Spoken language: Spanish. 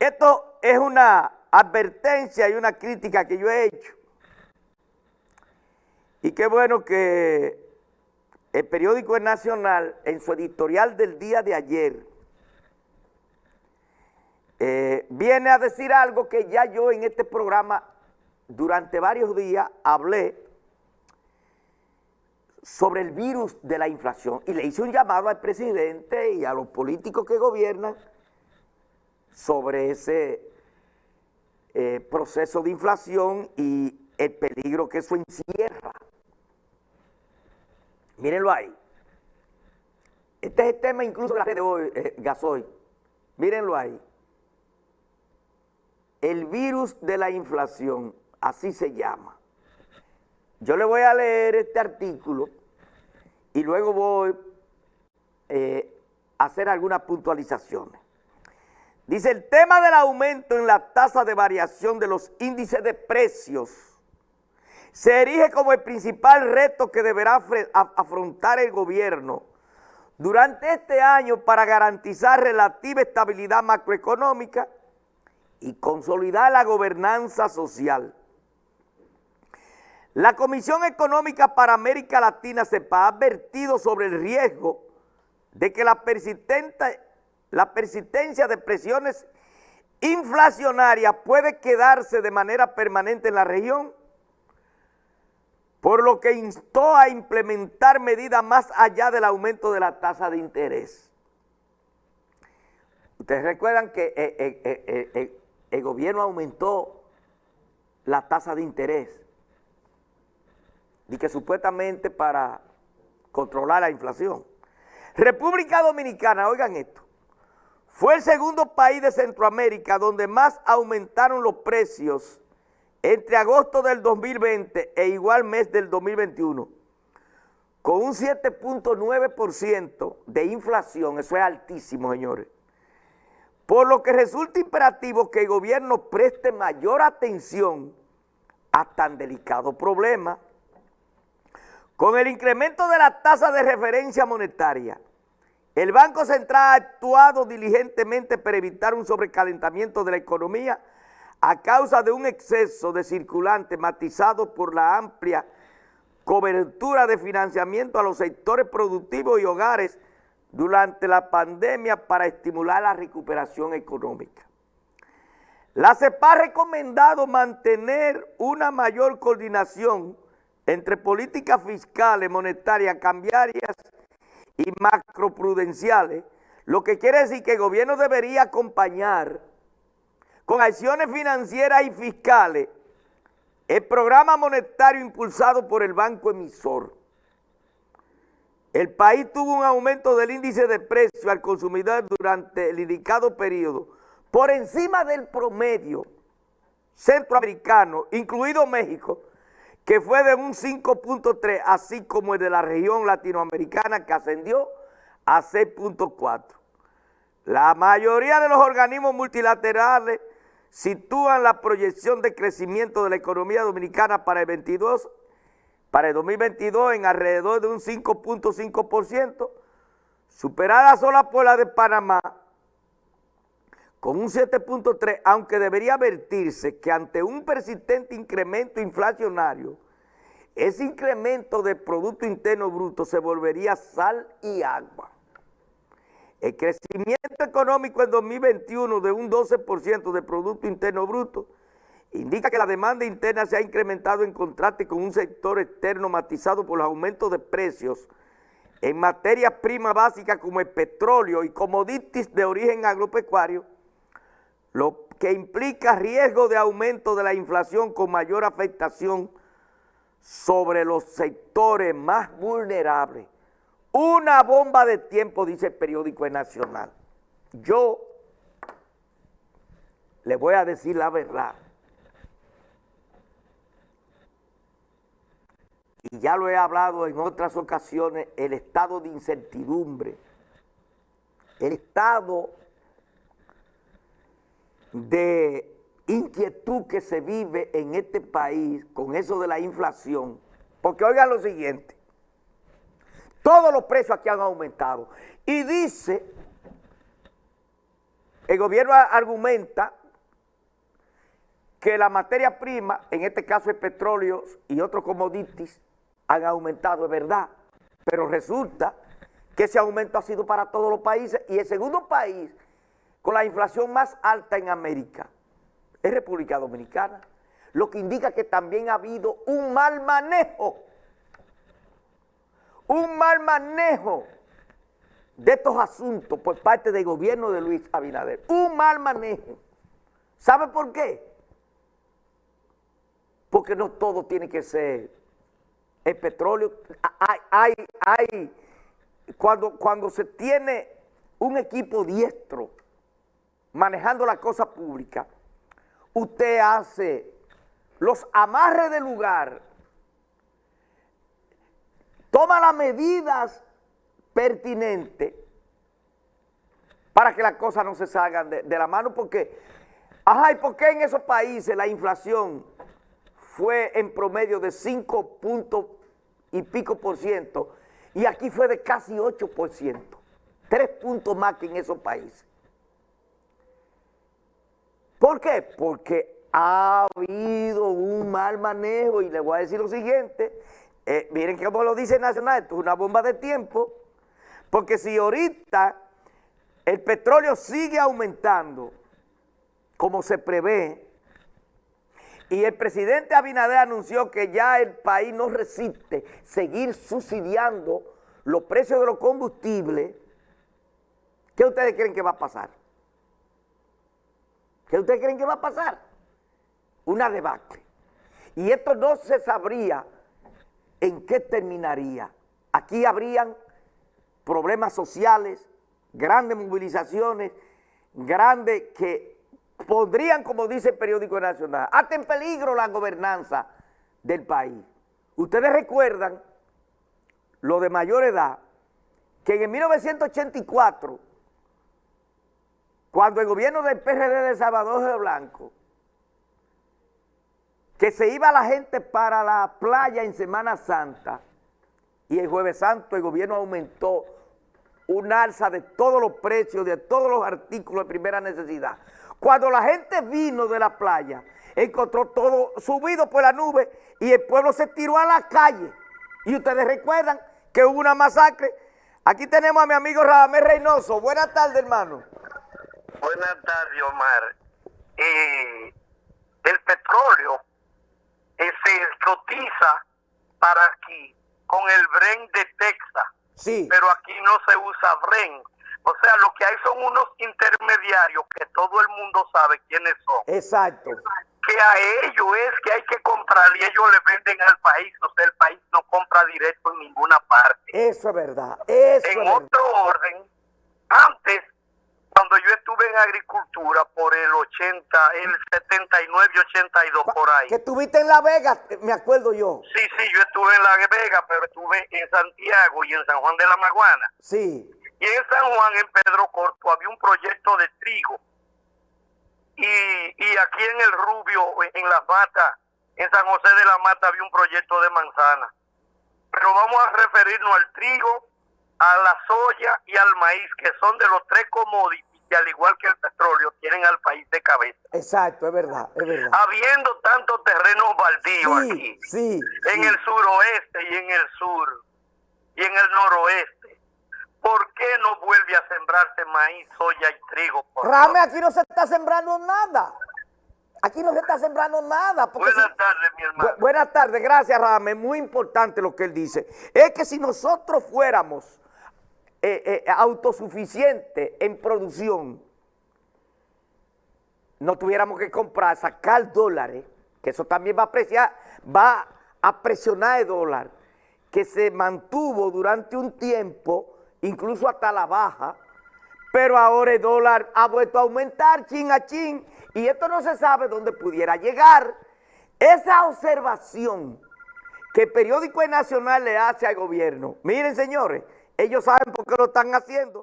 Esto es una advertencia y una crítica que yo he hecho. Y qué bueno que el periódico Nacional, en su editorial del día de ayer, eh, viene a decir algo que ya yo en este programa durante varios días hablé sobre el virus de la inflación y le hice un llamado al presidente y a los políticos que gobiernan sobre ese eh, proceso de inflación y el peligro que eso encierra. Mírenlo ahí. Este es el tema incluso de la red de hoy, eh, Gasoy. Mírenlo ahí. El virus de la inflación, así se llama. Yo le voy a leer este artículo y luego voy eh, a hacer algunas puntualizaciones. Dice, el tema del aumento en la tasa de variación de los índices de precios se erige como el principal reto que deberá afrontar el gobierno durante este año para garantizar relativa estabilidad macroeconómica y consolidar la gobernanza social. La Comisión Económica para América Latina CEPA ha advertido sobre el riesgo de que la, persistente, la persistencia de presiones inflacionarias puede quedarse de manera permanente en la región, por lo que instó a implementar medidas más allá del aumento de la tasa de interés. Ustedes recuerdan que eh, eh, eh, el gobierno aumentó la tasa de interés y que supuestamente para controlar la inflación. República Dominicana, oigan esto, fue el segundo país de Centroamérica donde más aumentaron los precios entre agosto del 2020 e igual mes del 2021, con un 7.9% de inflación, eso es altísimo, señores. Por lo que resulta imperativo que el gobierno preste mayor atención a tan delicado problema con el incremento de la tasa de referencia monetaria, el Banco Central ha actuado diligentemente para evitar un sobrecalentamiento de la economía a causa de un exceso de circulante matizado por la amplia cobertura de financiamiento a los sectores productivos y hogares durante la pandemia para estimular la recuperación económica. La CEPA ha recomendado mantener una mayor coordinación entre políticas fiscales, monetarias, cambiarias y macroprudenciales, lo que quiere decir que el gobierno debería acompañar con acciones financieras y fiscales el programa monetario impulsado por el banco emisor. El país tuvo un aumento del índice de precio al consumidor durante el indicado periodo por encima del promedio centroamericano, incluido México, que fue de un 5.3, así como el de la región latinoamericana que ascendió a 6.4. La mayoría de los organismos multilaterales sitúan la proyección de crecimiento de la economía dominicana para el 22, para el 2022 en alrededor de un 5.5%, superada sola por la de Panamá, con un 7.3, aunque debería advertirse que ante un persistente incremento inflacionario, ese incremento de Producto Interno Bruto se volvería sal y agua. El crecimiento económico en 2021 de un 12% de Producto Interno Bruto indica que la demanda interna se ha incrementado en contraste con un sector externo matizado por los aumentos de precios en materias primas básicas como el petróleo y commodities de origen agropecuario, lo que implica riesgo de aumento de la inflación con mayor afectación sobre los sectores más vulnerables. Una bomba de tiempo, dice el periódico Nacional. Yo le voy a decir la verdad. Y ya lo he hablado en otras ocasiones, el estado de incertidumbre, el estado de inquietud que se vive en este país con eso de la inflación, porque oigan lo siguiente, todos los precios aquí han aumentado. Y dice el gobierno argumenta que la materia prima, en este caso el petróleo y otros commodities, han aumentado, es verdad, pero resulta que ese aumento ha sido para todos los países. Y el segundo país con la inflación más alta en América es República Dominicana, lo que indica que también ha habido un mal manejo, un mal manejo de estos asuntos por parte del gobierno de Luis Abinader, un mal manejo. ¿Sabe por qué? Porque no todo tiene que ser el petróleo. Hay, hay, hay, cuando, cuando se tiene un equipo diestro manejando la cosa pública, usted hace los amarres del lugar, toma las medidas pertinentes para que las cosas no se salgan de, la mano, porque, ajá, ¿y por qué en esos países la inflación fue en promedio de 5 puntos y pico por ciento, y aquí fue de casi 8 por ciento, tres puntos más que en esos países? ¿Por qué? Porque ha habido un mal manejo y le voy a decir lo siguiente, eh, miren cómo lo dice Nacional, esto es una bomba de tiempo, porque si ahorita el petróleo sigue aumentando como se prevé, y el presidente Abinader anunció que ya el país no resiste seguir subsidiando los precios de los combustibles, ¿qué ustedes creen que va a pasar? ¿Qué ustedes creen que va a pasar? Una debacle. Y esto no se sabría en qué terminaría. Aquí habrían problemas sociales, grandes movilizaciones, grandes que podrían, como dice el periódico nacional, hasta en peligro la gobernanza del país. Ustedes recuerdan, lo de mayor edad, que en 1984 cuando el gobierno del PRD de Salvador de Blanco, que se iba la gente para la playa en Semana Santa, y el Jueves Santo el gobierno aumentó un alza de todos los precios, de todos los artículos de primera necesidad. Cuando la gente vino de la playa, encontró todo subido por la nube y el pueblo se tiró a la calle. Y ustedes recuerdan que hubo una masacre. Aquí tenemos a mi amigo Radamés Reynoso. Buenas tardes, hermano. Buenas tardes, Omar. Eh, el petróleo eh, se cotiza para aquí con el Bren de Texas. Sí. Pero aquí no se usa Bren. O sea, lo que hay son unos intermediarios que todo el mundo sabe quiénes son. Exacto. Que a ellos es que hay que comprar y ellos le venden al país. O sea, el país no compra directo en ninguna parte. Eso es verdad. Eso en es otro verdad. orden, antes cuando yo estuve en agricultura por el 80, el 79 y 82 por ahí. Que estuviste en La Vega, me acuerdo yo. Sí, sí, yo estuve en La Vega, pero estuve en Santiago y en San Juan de la Maguana. Sí. Y en San Juan, en Pedro Corto, había un proyecto de trigo. Y, y aquí en el Rubio, en Las Matas, en San José de la Mata, había un proyecto de manzana. Pero vamos a referirnos al trigo, a la soya y al maíz, que son de los tres commodities que al igual que el petróleo tienen al país de cabeza. Exacto, es verdad, es verdad. Habiendo tantos terrenos baldíos Sí, aquí, sí, en sí. el suroeste y en el sur y en el noroeste, ¿por qué no vuelve a sembrarse maíz, soya y trigo? Rame, aquí no se está sembrando nada. Aquí no se está sembrando nada. Buenas si- tardes, mi hermano. Bu- buenas tardes, gracias Rame. Muy importante lo que él dice. Es que si nosotros fuéramos eh, eh, autosuficientes en producción, no tuviéramos que comprar, sacar dólares, que eso también va a apreciar, va a presionar el dólar, que se mantuvo durante un tiempo, incluso hasta la baja, pero ahora el dólar ha vuelto a aumentar chin a chin, y esto no se sabe dónde pudiera llegar. Esa observación que el periódico Nacional le hace al gobierno, miren señores, ellos saben por qué lo están haciendo.